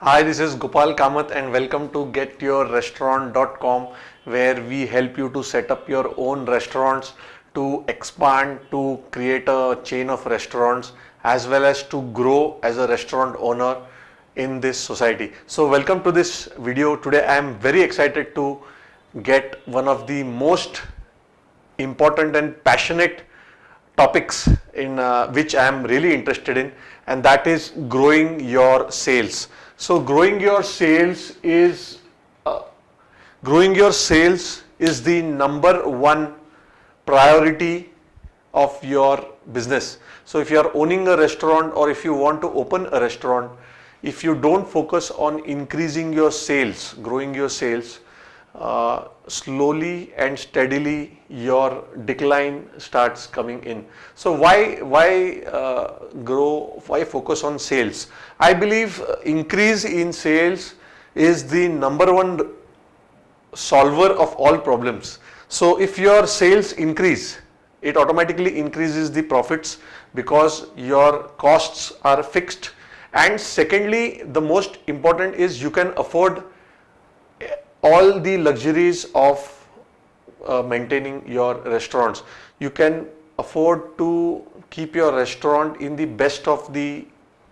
Hi, this is Gopal Kamath and welcome to getyourrestaurant.com where we help you to set up your own restaurants, to expand, to create a chain of restaurants as well as to grow as a restaurant owner in this society. So welcome to this video. Today I am very excited to get one of the most important and passionate topics in uh, which I am really interested in and that is growing your sales. So growing your sales is uh, growing your sales is the number one priority of your business. So if you are owning a restaurant or if you want to open a restaurant, if you don't focus on increasing your sales, growing your sales, uh, slowly and steadily your decline starts coming in. So why why uh, grow? Why focus on sales? I believe uh, increase in sales is the number one solver of all problems. So if your sales increase, it automatically increases the profits because your costs are fixed. And secondly, the most important is you can afford all the luxuries of uh, maintaining your restaurants. You can afford to keep your restaurant in the best of the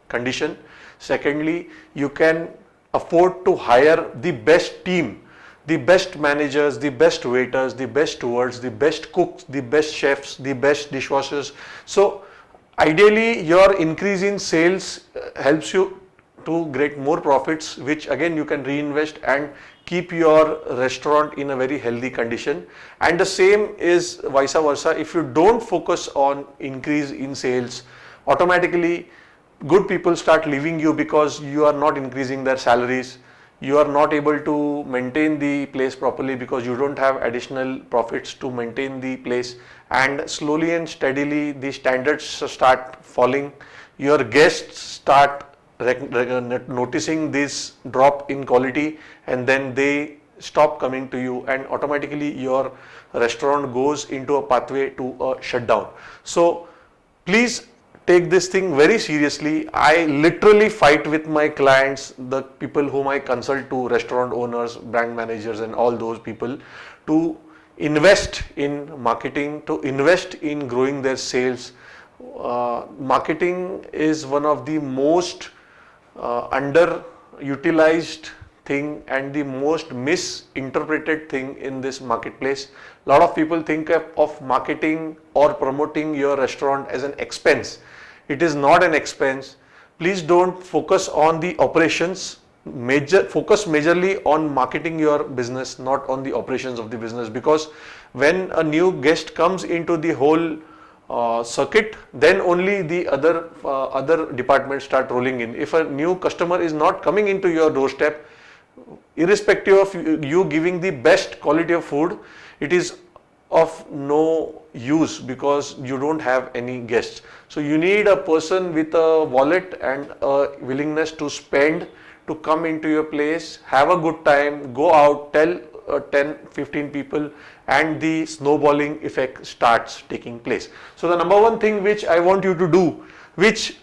condition. Secondly, you can afford to hire the best team, the best managers, the best waiters, the best stewards, the best cooks, the best chefs, the best dishwashers. So ideally your increase in sales uh, helps you to get more profits which again you can reinvest and keep your restaurant in a very healthy condition. And the same is vice versa. If you don't focus on increase in sales automatically good people start leaving you because you are not increasing their salaries. You are not able to maintain the place properly because you don't have additional profits to maintain the place. And slowly and steadily the standards start falling. Your guests start noticing this drop in quality and then they stop coming to you and automatically your restaurant goes into a pathway to a shutdown. So please take this thing very seriously. I literally fight with my clients, the people whom I consult to, restaurant owners, brand managers and all those people to invest in marketing, to invest in growing their sales. Uh, marketing is one of the most uh, underutilized thing and the most misinterpreted thing in this marketplace. Lot of people think of, of, marketing or promoting your restaurant as an expense. It is not an expense. Please don't focus on the operations. Major focus majorly on marketing your business, not on the operations of the business because when a new guest comes into the whole uh, circuit then only the other uh, other departments start rolling in. If a new customer is not coming into your doorstep irrespective of you giving the best quality of food it is of no use because you don't have any guests. So you need a person with a wallet and a willingness to spend to come into your place have a good time go out tell uh, 10 15 people and the snowballing effect starts taking place. So the number one thing which I want you to do, which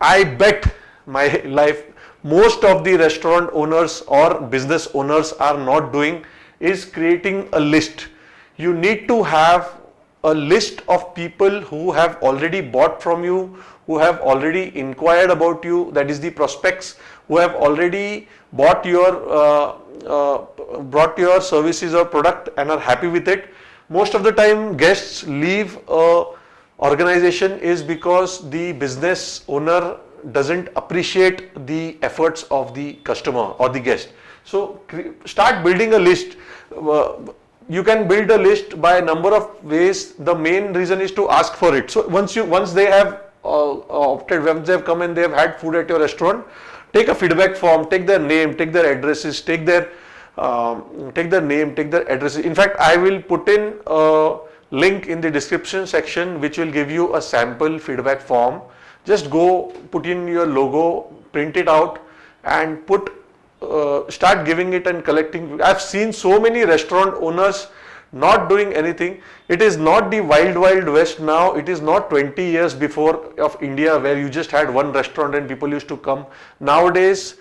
I bet my life most of the restaurant owners or business owners are not doing is creating a list. You need to have a list of people who have already bought from you, who have already inquired about you, that is the prospects, who have already bought your uh, uh, brought your services or product and are happy with it. Most of the time guests leave a organization is because the business owner doesn't appreciate the efforts of the customer or the guest. So start building a list. Uh, you can build a list by a number of ways. The main reason is to ask for it. So once you once they have uh, opted, once they have come and they have had food at your restaurant, take a feedback form, take their name, take their addresses, take their um, take their name, take their addresses. In fact, I will put in a link in the description section which will give you a sample feedback form. Just go put in your logo, print it out and put uh, start giving it and collecting. I've seen so many restaurant owners not doing anything. It is not the wild wild west now. It is not 20 years before of India where you just had one restaurant and people used to come. Nowadays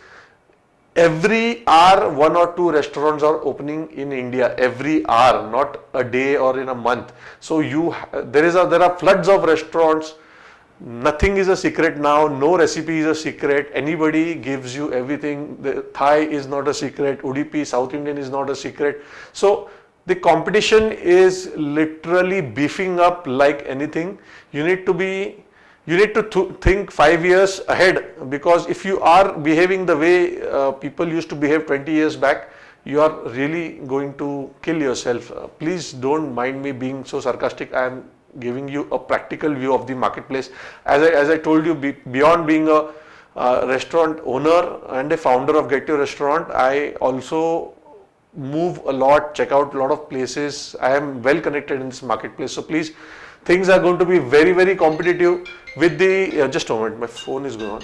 every hour one or two restaurants are opening in India every hour not a day or in a month so you there is a there are floods of restaurants nothing is a secret now no recipe is a secret. Anybody gives you everything. The Thai is not a secret. Udupi South Indian is not a secret. So the competition is literally beefing up like anything. You need to be you need to th think five years ahead because if you are behaving the way uh, people used to behave 20 years back, you are really going to kill yourself. Uh, please don't mind me being so sarcastic. I am giving you a practical view of the marketplace. As I, as I told you, be, beyond being a uh, restaurant owner and a founder of Get Your Restaurant, I also move a lot, check out a lot of places. I am well connected in this marketplace. So please things are going to be very very competitive with the uh, just a moment my phone is gone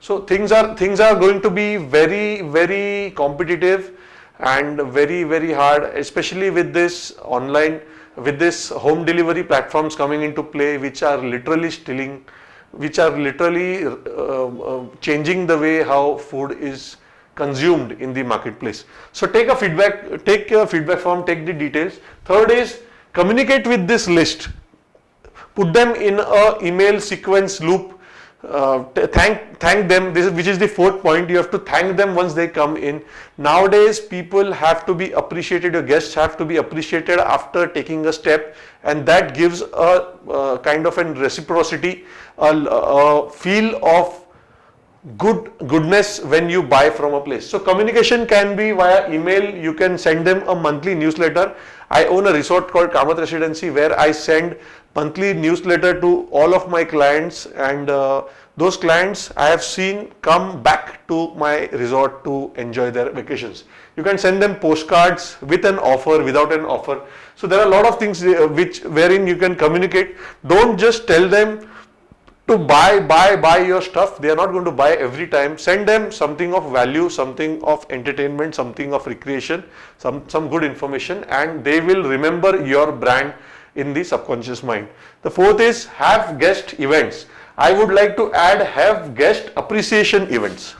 so things are things are going to be very very competitive and very very hard especially with this online with this home delivery platforms coming into play which are literally stealing which are literally uh, uh, changing the way how food is consumed in the marketplace. So take a feedback, take a feedback form, take the details. Third is communicate with this list. Put them in a email sequence loop. Uh, thank thank them. This is, which is the fourth point. You have to thank them once they come in. Nowadays people have to be appreciated. Your guests have to be appreciated after taking a step. And that gives a, kind of a reciprocity a, a feel of good goodness when you buy from a place. So communication can be via email, you can send them a monthly newsletter. I own a resort called Kamath Residency where I send monthly newsletter to all of my clients and uh, those clients I have seen come back to my resort to enjoy their vacations. You can send them postcards with an offer, without an offer. So there are a lot of things uh, which wherein you can communicate. Don't just tell them to buy, buy, buy your stuff. They are not going to buy every time. Send them something of value, something of entertainment, something of recreation, some, some good information and they will remember your brand in the subconscious mind. The fourth is have guest events. I would like to add have guest appreciation events.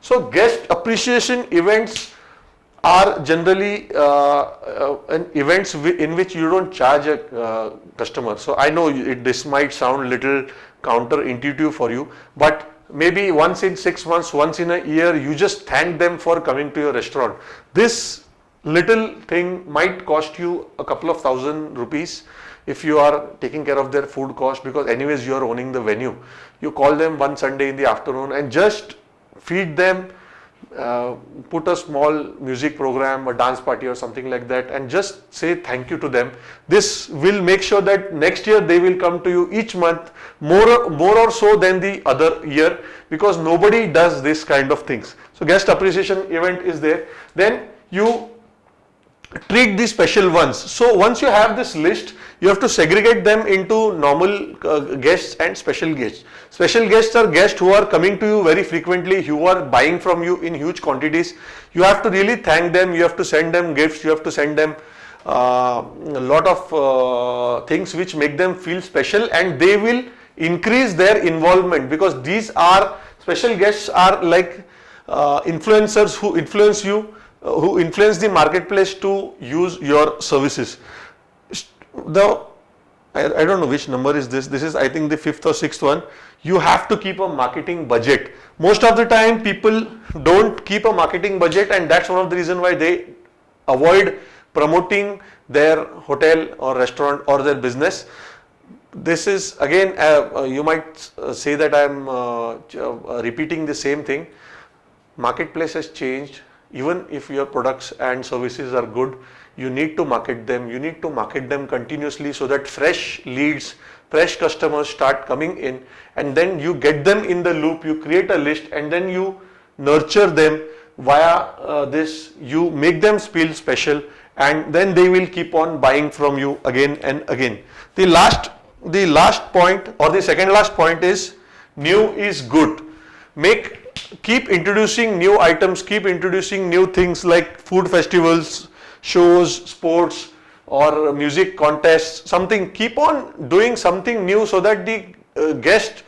So guest appreciation events are generally uh, uh, events in which you don't charge a uh, customer. So I know it, this might sound little counterintuitive for you, but maybe once in six months, once in a year, you just thank them for coming to your restaurant. This little thing might cost you a couple of thousand rupees if you are taking care of their food cost because anyways you are owning the venue. You call them one Sunday in the afternoon and just feed them, uh, put a small music program, a dance party or something like that and just say thank you to them. This will make sure that next year they will come to you each month more, more or so than the other year because nobody does this kind of things. So guest appreciation event is there. Then you treat the special ones. So once you have this list, you have to segregate them into normal uh, guests and special guests. Special guests are guests who are coming to you very frequently, who are buying from you in huge quantities. You have to really thank them, you have to send them gifts, you have to send them uh, a lot of uh, things which make them feel special and they will increase their involvement because these are special guests are like uh, influencers who influence you who influence the marketplace to use your services. The I, I, don't know which number is this. This is I think the fifth or sixth one. You have to keep a marketing budget. Most of the time people don't keep a marketing budget and that's one of the reason why they avoid promoting their hotel or restaurant or their business. This is again uh, uh, you might uh, say that I am uh, uh, repeating the same thing. Marketplace has changed even if your products and services are good, you need to market them, you need to market them continuously so that fresh leads, fresh customers start coming in and then you get them in the loop, you create a list and then you nurture them via uh, this, you make them feel special and then they will keep on buying from you again and again. The last, the last point or the second last point is new is good. Make keep introducing new items, keep introducing new things like food festivals, shows, sports or music contests, something. Keep on doing something new so that the uh, guest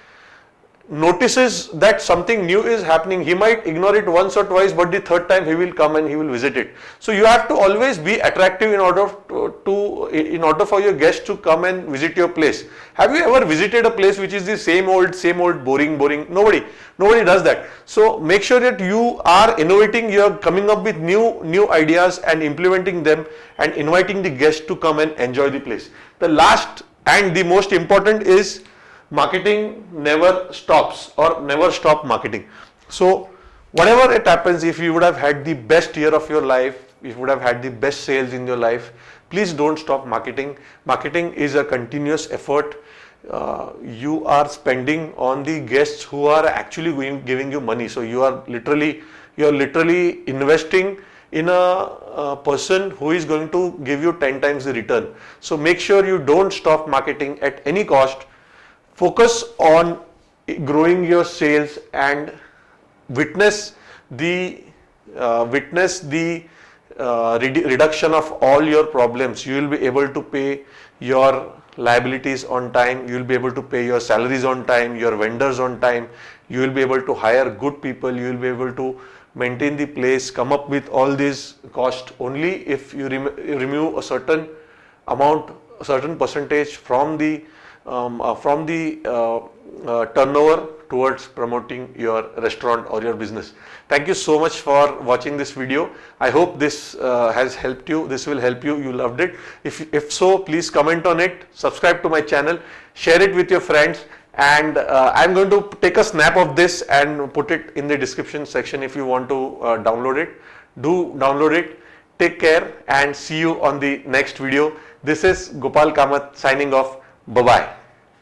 notices that something new is happening, he might ignore it once or twice, but the third time he will come and he will visit it. So you have to always be attractive in order to, to, in order for your guests to come and visit your place. Have you ever visited a place which is the same old, same old, boring, boring? Nobody, nobody does that. So make sure that you are innovating, you are coming up with new, new ideas and implementing them and inviting the guests to come and enjoy the place. The last and the most important is marketing never stops or never stop marketing. So whatever it happens, if you would have had the best year of your life, if you would have had the best sales in your life, please don't stop marketing. Marketing is a continuous effort. Uh, you are spending on the guests who are actually going, giving you money. So you are literally, you are literally investing in a, a, person who is going to give you 10 times the return. So make sure you don't stop marketing at any cost focus on growing your sales and witness the uh, witness the uh, reduction of all your problems. You will be able to pay your liabilities on time. You will be able to pay your salaries on time your vendors on time. You will be able to hire good people. You will be able to maintain the place come up with all these cost only if you rem remove a certain amount a certain percentage from the um, uh, from the uh, uh, turnover towards promoting your restaurant or your business. Thank you so much for watching this video. I hope this uh, has helped you. This will help you. You loved it. If, if so, please comment on it, subscribe to my channel, share it with your friends and uh, I'm going to take a snap of this and put it in the description section if you want to uh, download it. Do download it. Take care and see you on the next video. This is Gopal Kamath signing off. Bye-bye.